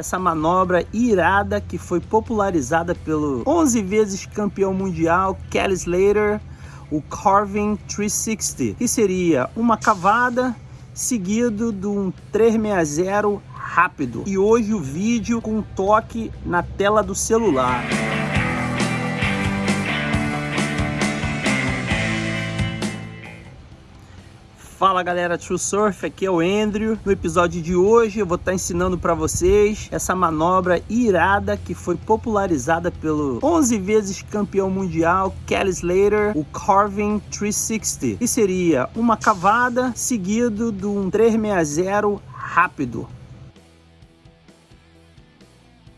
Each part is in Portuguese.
essa manobra irada que foi popularizada pelo 11 vezes campeão mundial Kelly Slater, o Carving 360, que seria uma cavada seguido de um 360 rápido. E hoje o vídeo com toque na tela do celular. Fala galera True Surf, aqui é o Andrew. No episódio de hoje eu vou estar ensinando para vocês essa manobra irada que foi popularizada pelo 11 vezes campeão mundial Kelly Slater, o Carving 360. Que seria uma cavada seguido de um 360 rápido.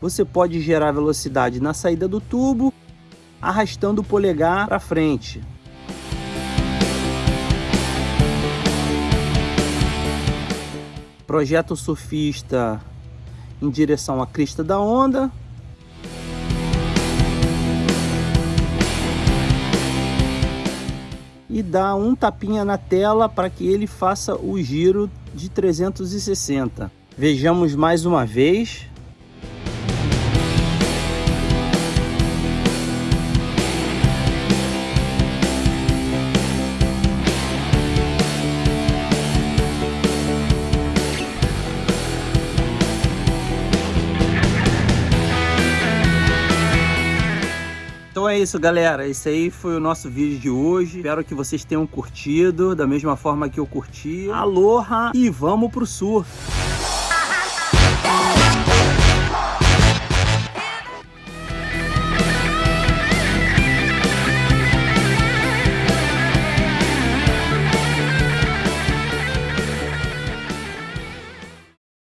Você pode gerar velocidade na saída do tubo, arrastando o polegar para frente. Projeta o surfista em direção à crista da onda. E dá um tapinha na tela para que ele faça o giro de 360. Vejamos mais uma vez. É isso, galera. Esse aí foi o nosso vídeo de hoje. Espero que vocês tenham curtido da mesma forma que eu curti. Aloha e vamos pro surf!